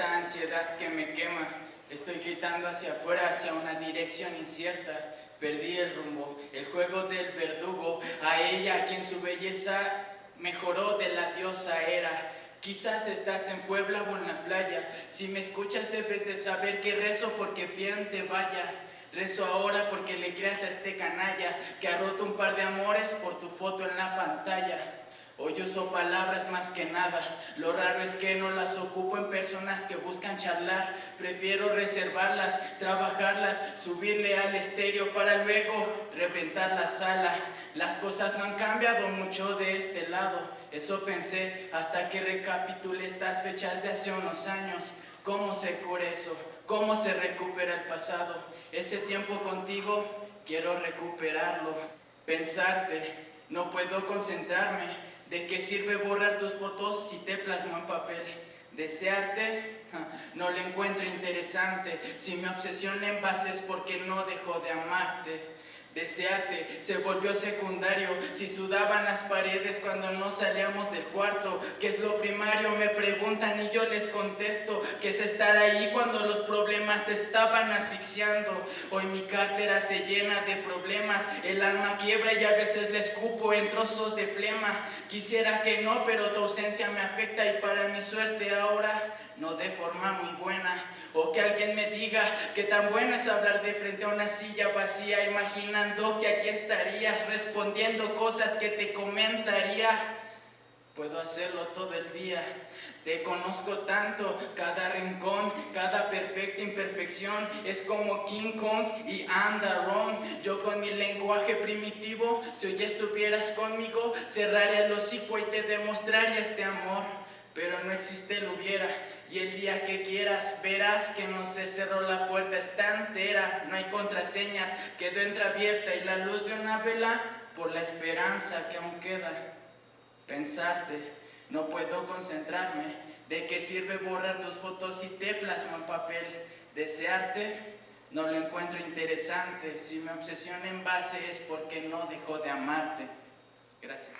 ansiedad que me quema. Estoy gritando hacia afuera, hacia una dirección incierta. Perdí el rumbo, el juego del verdugo, a ella a quien su belleza mejoró de la diosa era. Quizás estás en Puebla o en la playa. Si me escuchas debes de saber que rezo porque bien te vaya. Rezo ahora porque le creas a este canalla que ha roto un par de amores por tu foto en la pantalla. Hoy uso palabras más que nada, lo raro es que no las ocupo en personas que buscan charlar, prefiero reservarlas, trabajarlas, subirle al estéreo para luego reventar la sala. Las cosas no han cambiado mucho de este lado, eso pensé hasta que recapitulé estas fechas de hace unos años. ¿Cómo se cura eso? ¿Cómo se recupera el pasado? Ese tiempo contigo quiero recuperarlo, pensarte, no puedo concentrarme ¿De qué sirve borrar tus fotos si te plasmo en papel? Desearte no le encuentro interesante. Si me obsesiona en bases porque no dejo de amarte. Desearte se volvió secundario si sudaban las paredes cuando no salíamos del cuarto. ¿Qué es lo primario? Me preguntan y yo les contesto que es estar ahí cuando los problemas te estaban asfixiando. Hoy mi cartera se llena de problemas, el alma quiebra y a veces le escupo en trozos de flema. Quisiera que no, pero tu ausencia me afecta y para mi suerte ahora no de forma muy buena. O que alguien me diga que tan bueno es hablar de frente a una silla vacía, imaginando que aquí estarías respondiendo cosas que te comentaría. Puedo hacerlo todo el día, te conozco tanto, cada rincón, cada perfecta imperfección es como King Kong y wrong. Yo con mi lenguaje primitivo, si hoy estuvieras conmigo, cerraría el hocico y te demostraría este amor pero no existe el hubiera. Y el día que quieras verás que no se cerró la puerta, está entera, no hay contraseñas, quedó entreabierta y la luz de una vela por la esperanza que aún queda. Pensarte, no puedo concentrarme, ¿de qué sirve borrar tus fotos si te plasmo en papel? Desearte, no lo encuentro interesante, si me obsesiona en base es porque no dejo de amarte. Gracias.